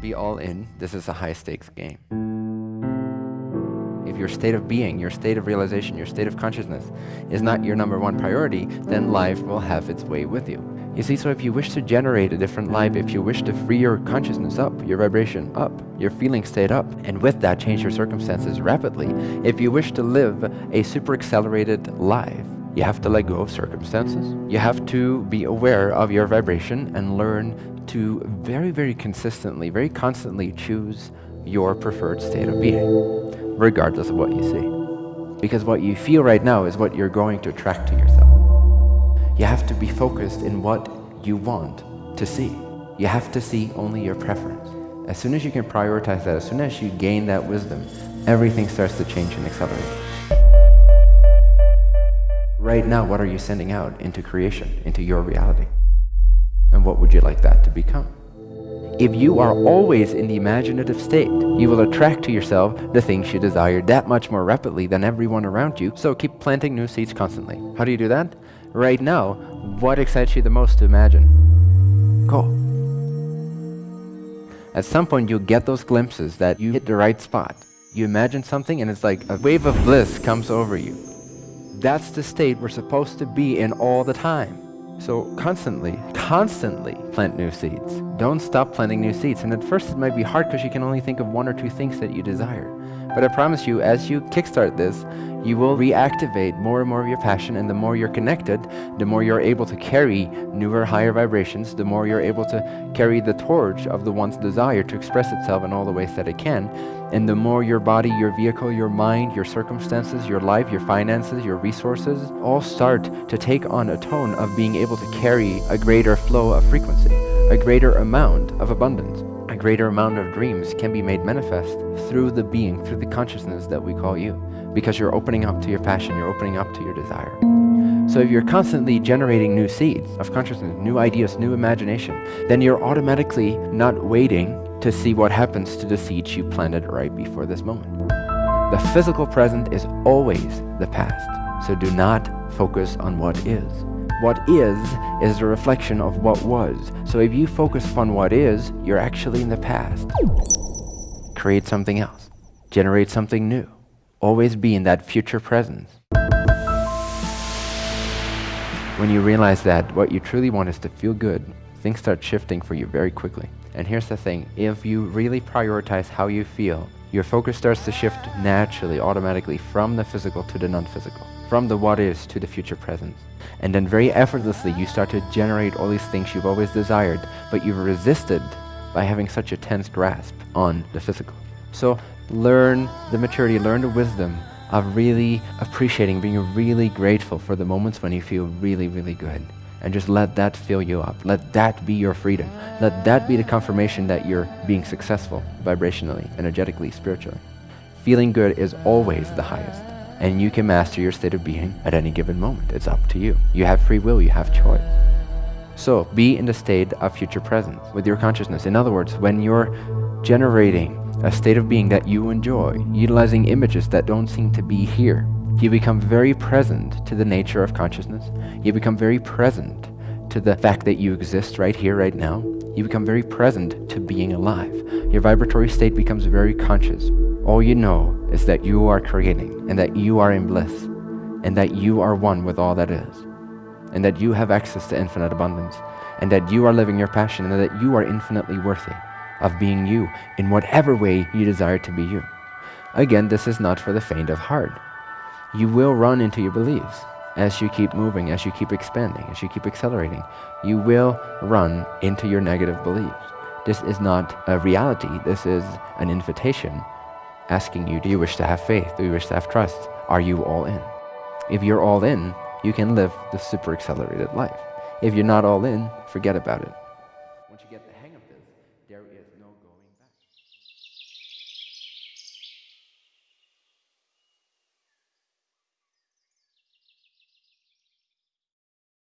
be all in, this is a high stakes game. If your state of being, your state of realization, your state of consciousness is not your number one priority, then life will have its way with you. You see, so if you wish to generate a different life, if you wish to free your consciousness up, your vibration up, your feeling state up, and with that change your circumstances rapidly, if you wish to live a super accelerated life, you have to let go of circumstances. You have to be aware of your vibration and learn to very, very consistently, very constantly choose your preferred state of being, regardless of what you see. Because what you feel right now is what you're going to attract to yourself. You have to be focused in what you want to see. You have to see only your preference. As soon as you can prioritize that, as soon as you gain that wisdom, everything starts to change and accelerate. Right now, what are you sending out into creation, into your reality? And what would you like that to become? If you are always in the imaginative state, you will attract to yourself the things you desire that much more rapidly than everyone around you, so keep planting new seeds constantly. How do you do that? Right now, what excites you the most to imagine? Go. At some point, you'll get those glimpses that you hit the right spot. You imagine something and it's like a wave of bliss comes over you. That's the state we're supposed to be in all the time. So constantly, constantly plant new seeds. Don't stop planting new seeds. And at first it might be hard because you can only think of one or two things that you desire. But I promise you, as you kickstart this, you will reactivate more and more of your passion and the more you're connected, the more you're able to carry newer, higher vibrations, the more you're able to carry the torch of the one's desire to express itself in all the ways that it can. And the more your body, your vehicle, your mind, your circumstances, your life, your finances, your resources all start to take on a tone of being able to carry a greater flow of frequency, a greater amount of abundance greater amount of dreams can be made manifest through the being, through the consciousness that we call you because you're opening up to your passion, you're opening up to your desire. So if you're constantly generating new seeds of consciousness, new ideas, new imagination, then you're automatically not waiting to see what happens to the seeds you planted right before this moment. The physical present is always the past, so do not focus on what is. What is, is a reflection of what was. So if you focus upon what is, you're actually in the past. Create something else. Generate something new always be in that future presence. When you realize that what you truly want is to feel good, things start shifting for you very quickly. And here's the thing, if you really prioritize how you feel, your focus starts to shift naturally, automatically from the physical to the non-physical, from the what is to the future presence. And then very effortlessly, you start to generate all these things you've always desired, but you've resisted by having such a tense grasp on the physical. So learn the maturity, learn the wisdom of really appreciating, being really grateful for the moments when you feel really, really good. And just let that fill you up. Let that be your freedom. Let that be the confirmation that you're being successful vibrationally, energetically, spiritually. Feeling good is always the highest. And you can master your state of being at any given moment. It's up to you. You have free will, you have choice. So be in the state of future presence with your consciousness. In other words, when you're generating a state of being that you enjoy, utilizing images that don't seem to be here. You become very present to the nature of consciousness. You become very present to the fact that you exist right here, right now. You become very present to being alive. Your vibratory state becomes very conscious. All you know is that you are creating and that you are in bliss and that you are one with all that is and that you have access to infinite abundance and that you are living your passion and that you are infinitely worthy of being you in whatever way you desire to be you. Again, this is not for the faint of heart. You will run into your beliefs as you keep moving, as you keep expanding, as you keep accelerating. You will run into your negative beliefs. This is not a reality. This is an invitation asking you, do you wish to have faith? Do you wish to have trust? Are you all in? If you're all in, you can live the super accelerated life. If you're not all in, forget about it.